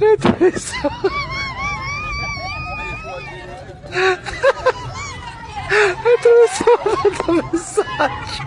Atravessou. so a massage.